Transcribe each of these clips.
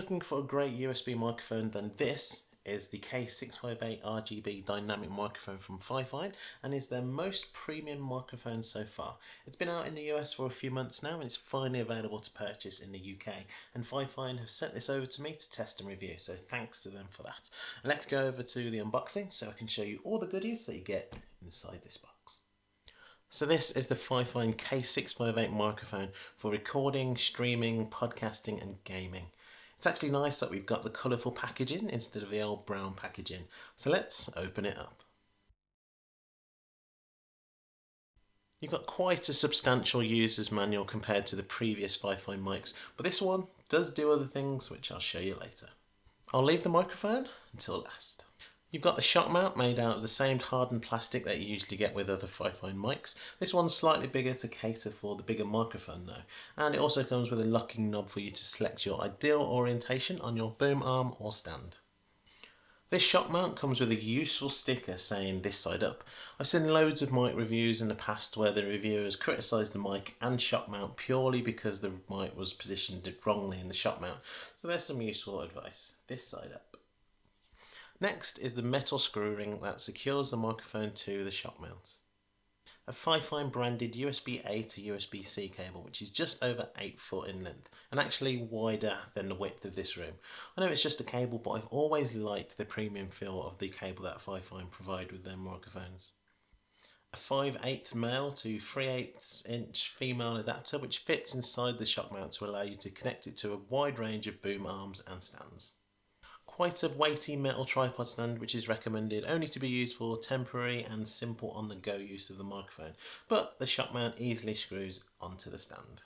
looking for a great USB microphone then this is the K658 RGB dynamic microphone from Fifine and is their most premium microphone so far. It's been out in the US for a few months now and it's finally available to purchase in the UK and Fifine have sent this over to me to test and review so thanks to them for that. Let's go over to the unboxing so I can show you all the goodies that you get inside this box. So this is the Fifine K658 microphone for recording, streaming, podcasting and gaming. It's actually nice that we've got the colourful packaging instead of the old brown packaging. So let's open it up. You've got quite a substantial user's manual compared to the previous Fifine mics, but this one does do other things which I'll show you later. I'll leave the microphone until last. You've got the shock mount made out of the same hardened plastic that you usually get with other Fifine mics. This one's slightly bigger to cater for the bigger microphone though. And it also comes with a locking knob for you to select your ideal orientation on your boom arm or stand. This shock mount comes with a useful sticker saying this side up. I've seen loads of mic reviews in the past where the reviewers criticised the mic and shock mount purely because the mic was positioned wrongly in the shock mount. So there's some useful advice. This side up. Next is the metal screw ring that secures the microphone to the shock mount. A Fifine branded USB-A to USB-C cable which is just over 8 foot in length and actually wider than the width of this room. I know it's just a cable but I've always liked the premium feel of the cable that Fifine provide with their microphones. A 5 8 male to 3 8 inch female adapter which fits inside the shock mount to allow you to connect it to a wide range of boom arms and stands quite a weighty metal tripod stand which is recommended only to be used for temporary and simple on the go use of the microphone, but the shock mount easily screws onto the stand.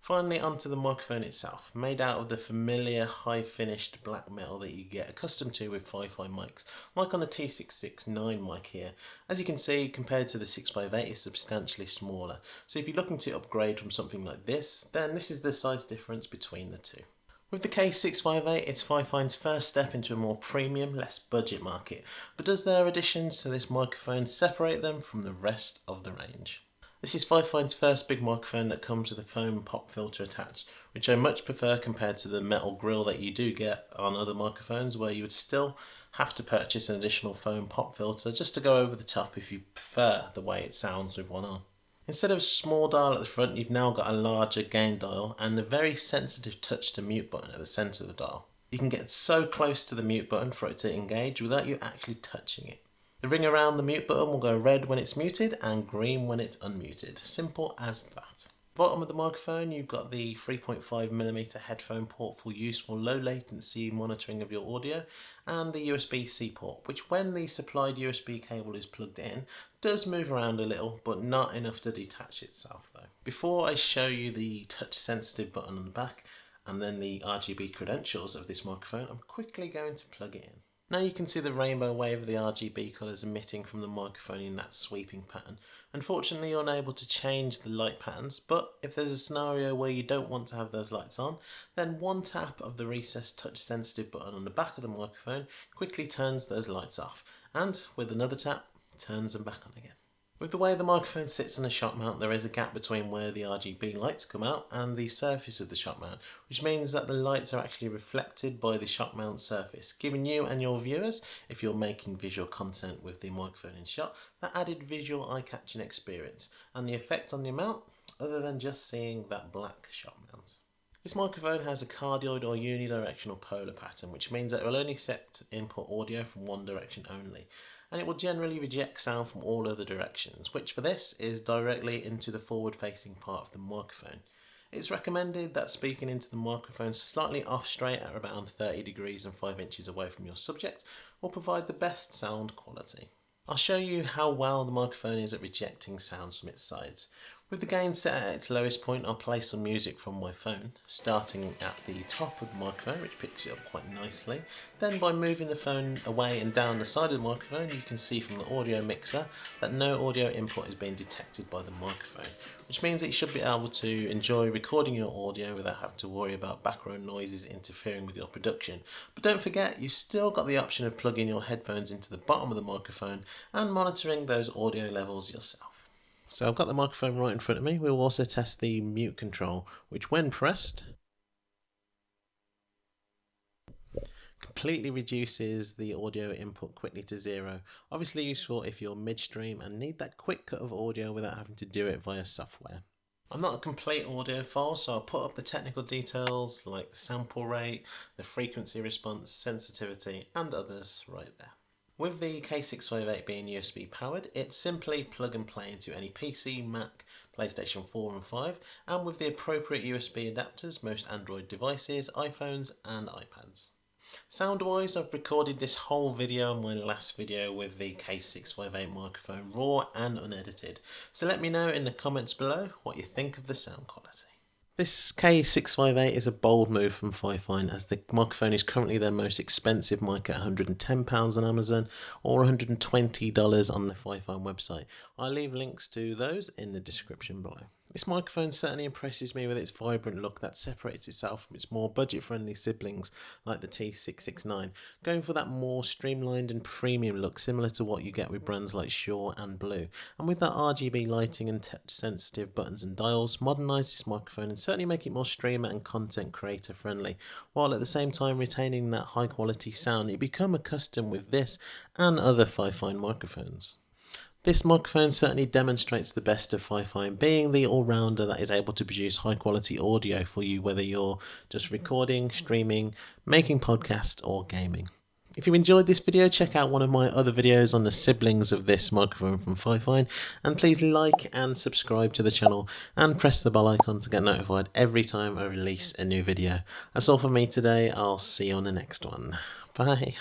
Finally onto the microphone itself, made out of the familiar high finished black metal that you get accustomed to with Fifine mics, like on the T669 mic here. As you can see, compared to the 658 it's substantially smaller, so if you're looking to upgrade from something like this, then this is the size difference between the two. With the K658, it's Fifine's first step into a more premium, less budget market, but does their additions to this microphone separate them from the rest of the range? This is Fifine's first big microphone that comes with a foam pop filter attached, which I much prefer compared to the metal grill that you do get on other microphones where you would still have to purchase an additional foam pop filter just to go over the top if you prefer the way it sounds with one on. Instead of a small dial at the front, you've now got a larger gain dial and the very sensitive touch to mute button at the centre of the dial. You can get so close to the mute button for it to engage without you actually touching it. The ring around the mute button will go red when it's muted and green when it's unmuted. Simple as that. Bottom of the microphone you've got the 3.5mm headphone port for useful low latency monitoring of your audio and the USB-C port which when the supplied USB cable is plugged in does move around a little but not enough to detach itself though. Before I show you the touch sensitive button on the back and then the RGB credentials of this microphone I'm quickly going to plug it in. Now you can see the rainbow wave of the RGB colours emitting from the microphone in that sweeping pattern. Unfortunately you're unable to change the light patterns, but if there's a scenario where you don't want to have those lights on, then one tap of the recessed touch sensitive button on the back of the microphone quickly turns those lights off, and with another tap, turns them back on again. With the way the microphone sits on the shock mount there is a gap between where the RGB lights come out and the surface of the shock mount which means that the lights are actually reflected by the shock mount surface giving you and your viewers, if you're making visual content with the microphone in shot, that added visual eye-catching experience and the effect on the mount other than just seeing that black shock mount. This microphone has a cardioid or unidirectional polar pattern which means that it will only accept input audio from one direction only and it will generally reject sound from all other directions, which for this is directly into the forward facing part of the microphone. It's recommended that speaking into the microphone slightly off straight at around 30 degrees and 5 inches away from your subject will provide the best sound quality. I'll show you how well the microphone is at rejecting sounds from its sides. With the gain set at its lowest point, I'll play some music from my phone, starting at the top of the microphone, which picks it up quite nicely. Then by moving the phone away and down the side of the microphone, you can see from the audio mixer that no audio input is being detected by the microphone, which means that you should be able to enjoy recording your audio without having to worry about background noises interfering with your production. But don't forget, you've still got the option of plugging your headphones into the bottom of the microphone and monitoring those audio levels yourself. So I've got the microphone right in front of me. We'll also test the mute control, which when pressed completely reduces the audio input quickly to zero. Obviously useful if you're midstream and need that quick cut of audio without having to do it via software. I'm not a complete audiophile, so I'll put up the technical details like the sample rate, the frequency response, sensitivity, and others right there. With the K658 being USB powered, it's simply plug and play into any PC, Mac, PlayStation 4 and 5, and with the appropriate USB adapters, most Android devices, iPhones and iPads. Sound wise, I've recorded this whole video my last video with the K658 microphone raw and unedited. So let me know in the comments below what you think of the sound quality. This K658 is a bold move from Fifine as the microphone is currently their most expensive mic at £110 on Amazon or $120 on the Fifine website. I'll leave links to those in the description below. This microphone certainly impresses me with its vibrant look that separates itself from its more budget-friendly siblings like the T669, going for that more streamlined and premium look similar to what you get with brands like Shure and Blue. And with that RGB lighting and touch-sensitive buttons and dials, modernise this microphone and certainly make it more streamer and content creator friendly, while at the same time retaining that high quality sound you become accustomed with this and other Fifine microphones. This microphone certainly demonstrates the best of Fifine, being the all-rounder that is able to produce high quality audio for you whether you're just recording, streaming, making podcasts or gaming. If you enjoyed this video, check out one of my other videos on the siblings of this microphone from Fifine and please like and subscribe to the channel and press the bell icon to get notified every time I release a new video. That's all for me today, I'll see you on the next one. Bye.